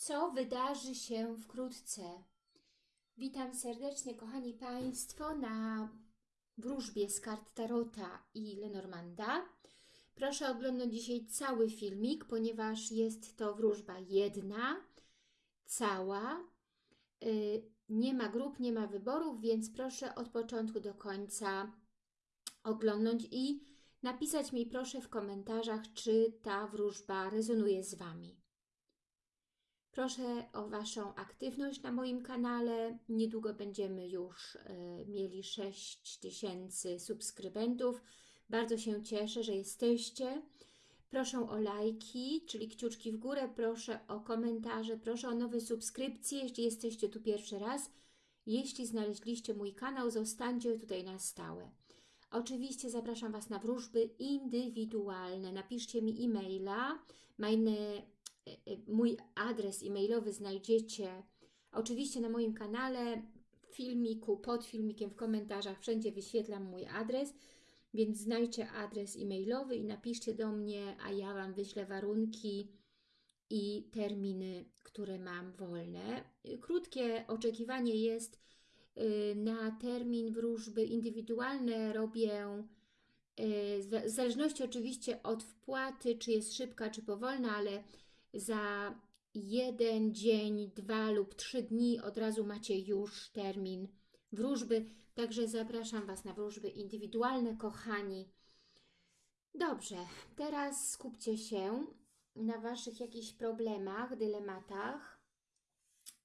co wydarzy się wkrótce. Witam serdecznie, kochani Państwo, na wróżbie z kart Tarota i Lenormanda. Proszę oglądać dzisiaj cały filmik, ponieważ jest to wróżba jedna, cała. Y, Nie ma grup, nie ma wyborów, więc proszę od początku do końca oglądać i napisać mi proszę w komentarzach, czy ta wróżba rezonuje z Wami. Proszę o Waszą aktywność na moim kanale. Niedługo będziemy już e, mieli 6 tysięcy subskrybentów. Bardzo się cieszę, że jesteście. Proszę o lajki, czyli kciuczki w górę. Proszę o komentarze. Proszę o nowe subskrypcje, jeśli jesteście tu pierwszy raz. Jeśli znaleźliście mój kanał, zostańcie tutaj na stałe. Oczywiście zapraszam Was na wróżby indywidualne. Napiszcie mi e-maila. Mój adres e-mailowy znajdziecie oczywiście na moim kanale, w filmiku, pod filmikiem, w komentarzach, wszędzie wyświetlam mój adres, więc znajdźcie adres e-mailowy i napiszcie do mnie, a ja Wam wyślę warunki i terminy, które mam wolne. Krótkie oczekiwanie jest na termin wróżby indywidualne. Robię w zależności oczywiście od wpłaty, czy jest szybka, czy powolna, ale za jeden dzień, dwa lub trzy dni od razu macie już termin wróżby. Także zapraszam Was na wróżby indywidualne, kochani. Dobrze, teraz skupcie się na Waszych jakichś problemach, dylematach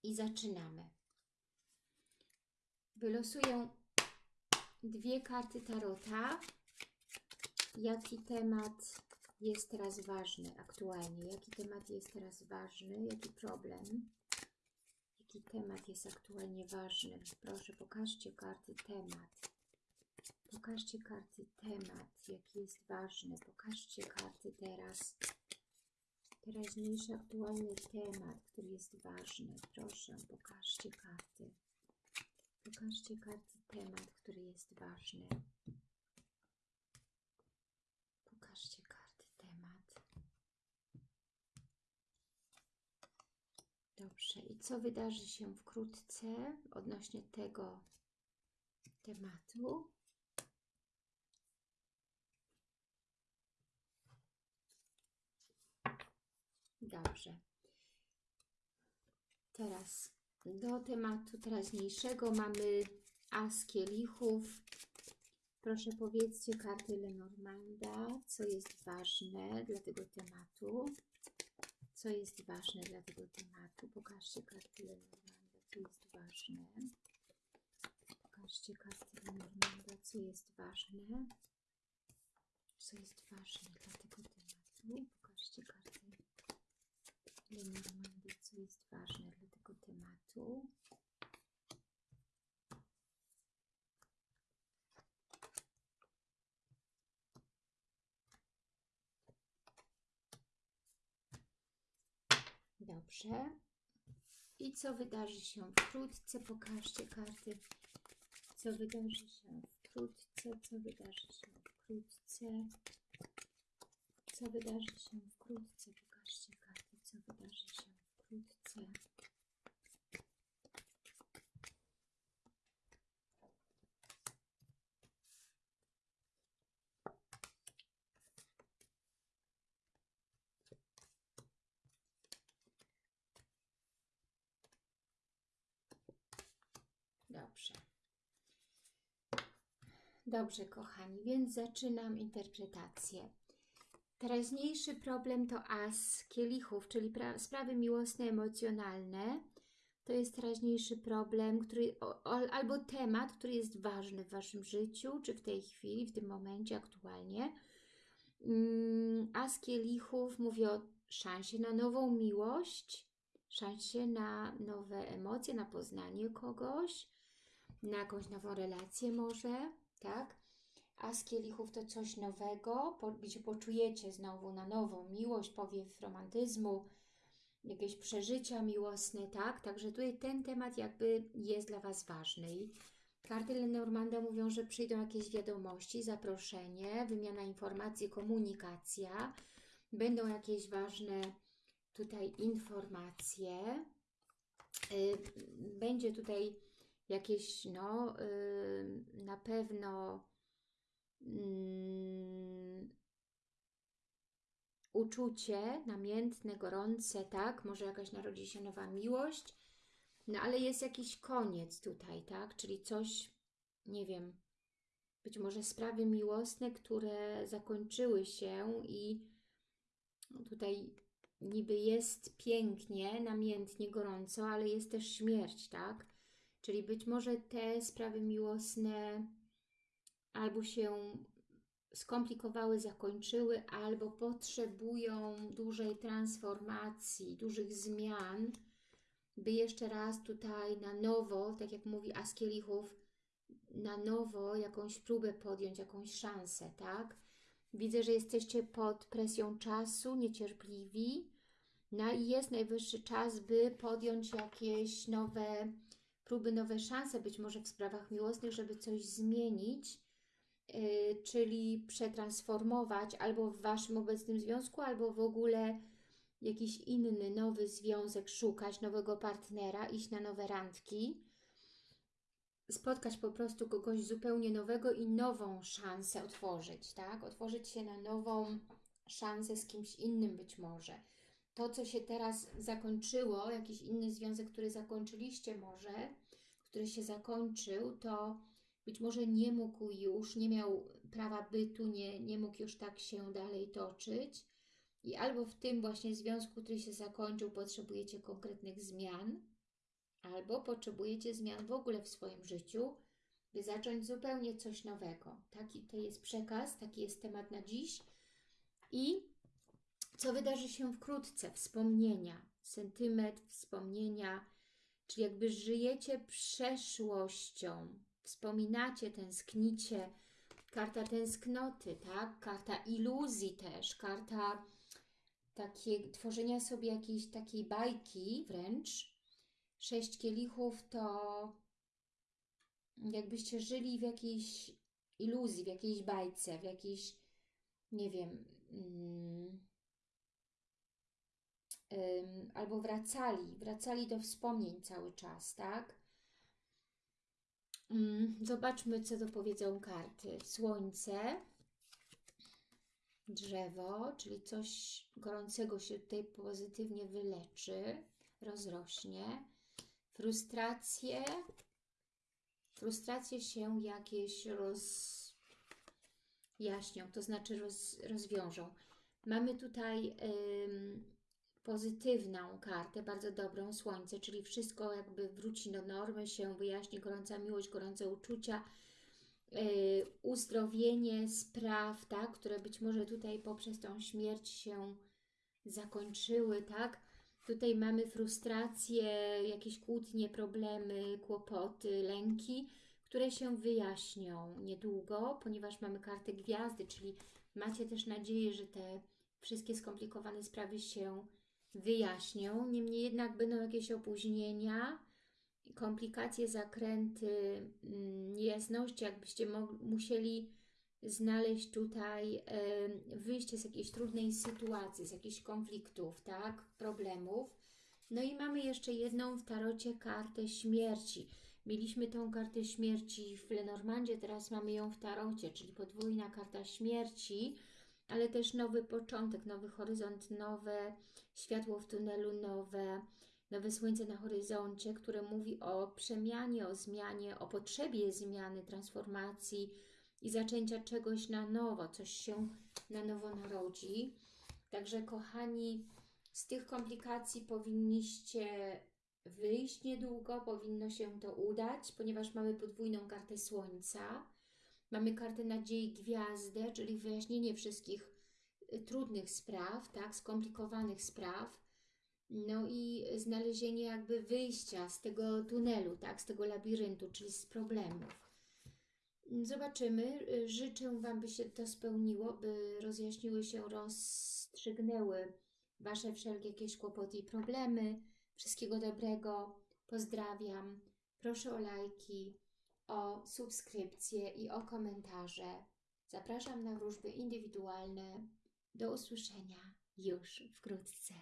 i zaczynamy. Wylosuję dwie karty tarota. Jaki temat jest teraz ważny aktualnie? Jaki temat jest teraz ważny? Jaki problem? Jaki temat jest aktualnie ważny? Proszę, pokażcie karty temat. Pokażcie karty temat, jaki jest ważny. Pokażcie karty teraz. Teraźniejszy aktualny temat, który jest ważny. Proszę, pokażcie karty. Pokażcie karty temat, który jest ważny. Pokażcie karty temat. Dobrze, i co wydarzy się wkrótce odnośnie tego tematu? Dobrze. Teraz do tematu teraźniejszego mamy As kielichów. Proszę powiedzcie karty Lenormanda, co jest ważne dla tego tematu. Co jest ważne dla tego tematu? Pokażcie karty Lenormanda, co jest ważne. Pokażcie karty Lenormanda, co jest ważne. Co jest ważne dla tego tematu? Pokażcie karty Lenormanda, co jest ważne dla tego tematu. Dobrze. I co wydarzy się wkrótce? Pokażcie karty. Co wydarzy się wkrótce? Co wydarzy się wkrótce? Co wydarzy się wkrótce? Pokażcie karty. Co wydarzy się wkrótce? Dobrze. Dobrze, kochani, więc zaczynam interpretację. Teraźniejszy problem to as kielichów, czyli sprawy miłosne, emocjonalne. To jest teraźniejszy problem, który, albo temat, który jest ważny w Waszym życiu, czy w tej chwili, w tym momencie, aktualnie. Mm, as kielichów mówi o szansie na nową miłość, szansie na nowe emocje, na poznanie kogoś, na jakąś nową relację może, tak? A z kielichów to coś nowego, gdzie poczujecie znowu na nową miłość, powiew romantyzmu, jakieś przeżycia miłosne, tak? Także tutaj ten temat jakby jest dla Was ważny. I karty Lenormanda mówią, że przyjdą jakieś wiadomości, zaproszenie, wymiana informacji, komunikacja, będą jakieś ważne tutaj informacje. Y, Będzie tutaj jakieś, no, y, na pewno mm, uczucie namiętne, gorące, tak? Może jakaś narodzi się nowa miłość, no ale jest jakiś koniec tutaj, tak? Czyli coś, nie wiem, być może sprawy miłosne, które zakończyły się i no tutaj niby jest pięknie, namiętnie, gorąco, ale jest też śmierć, tak? Czyli być może te sprawy miłosne albo się skomplikowały, zakończyły, albo potrzebują dużej transformacji, dużych zmian, by jeszcze raz tutaj na nowo, tak jak mówi Askielichów, na nowo jakąś próbę podjąć, jakąś szansę, tak? Widzę, że jesteście pod presją czasu, niecierpliwi, no i jest najwyższy czas, by podjąć jakieś nowe próby, nowe szanse, być może w sprawach miłosnych, żeby coś zmienić, yy, czyli przetransformować albo w Waszym obecnym związku, albo w ogóle jakiś inny, nowy związek szukać, nowego partnera, iść na nowe randki, spotkać po prostu kogoś zupełnie nowego i nową szansę otworzyć, tak? Otworzyć się na nową szansę z kimś innym być może. To, co się teraz zakończyło, jakiś inny związek, który zakończyliście może, który się zakończył, to być może nie mógł już, nie miał prawa bytu, nie, nie mógł już tak się dalej toczyć. I albo w tym właśnie związku, który się zakończył, potrzebujecie konkretnych zmian, albo potrzebujecie zmian w ogóle w swoim życiu, by zacząć zupełnie coś nowego. Taki to jest przekaz, taki jest temat na dziś. I co wydarzy się wkrótce? Wspomnienia, sentyment, wspomnienia, czyli jakby żyjecie przeszłością, wspominacie, tęsknicie. Karta tęsknoty, tak? Karta iluzji też, karta takie, tworzenia sobie jakiejś takiej bajki wręcz. Sześć kielichów to jakbyście żyli w jakiejś iluzji, w jakiejś bajce, w jakiejś, nie wiem, mm, albo wracali, wracali do wspomnień cały czas, tak? Mm, zobaczmy, co dopowiedzą karty. Słońce, drzewo, czyli coś gorącego się tutaj pozytywnie wyleczy, rozrośnie. Frustracje, frustracje się jakieś rozjaśnią, to znaczy roz, rozwiążą. Mamy tutaj ym, pozytywną kartę, bardzo dobrą, słońce, czyli wszystko jakby wróci do normy, się wyjaśni, gorąca miłość, gorące uczucia, yy, uzdrowienie spraw, tak, które być może tutaj poprzez tą śmierć się zakończyły, tak? Tutaj mamy frustracje, jakieś kłótnie, problemy, kłopoty, lęki, które się wyjaśnią niedługo, ponieważ mamy kartę gwiazdy, czyli macie też nadzieję, że te wszystkie skomplikowane sprawy się wyjaśnią. Niemniej jednak będą jakieś opóźnienia, komplikacje, zakręty, mm, niejasności, jakbyście musieli znaleźć tutaj wyjście z jakiejś trudnej sytuacji, z jakichś konfliktów, tak, problemów. No i mamy jeszcze jedną w tarocie kartę śmierci. Mieliśmy tą kartę śmierci w Lenormandzie, teraz mamy ją w tarocie, czyli podwójna karta śmierci, ale też nowy początek, nowy horyzont, nowe światło w tunelu, nowe, nowe słońce na horyzoncie, które mówi o przemianie, o zmianie, o potrzebie zmiany, transformacji, i zaczęcia czegoś na nowo, coś się na nowo narodzi. Także kochani, z tych komplikacji powinniście wyjść niedługo, powinno się to udać, ponieważ mamy podwójną kartę Słońca, mamy kartę nadziei gwiazdę, czyli wyjaśnienie wszystkich y, trudnych spraw, tak, skomplikowanych spraw, no i znalezienie jakby wyjścia z tego tunelu, tak, z tego labiryntu, czyli z problemów. Zobaczymy. Życzę Wam, by się to spełniło, by rozjaśniły się, rozstrzygnęły Wasze wszelkie jakieś kłopoty i problemy. Wszystkiego dobrego. Pozdrawiam. Proszę o lajki, o subskrypcje i o komentarze. Zapraszam na wróżby indywidualne. Do usłyszenia już wkrótce.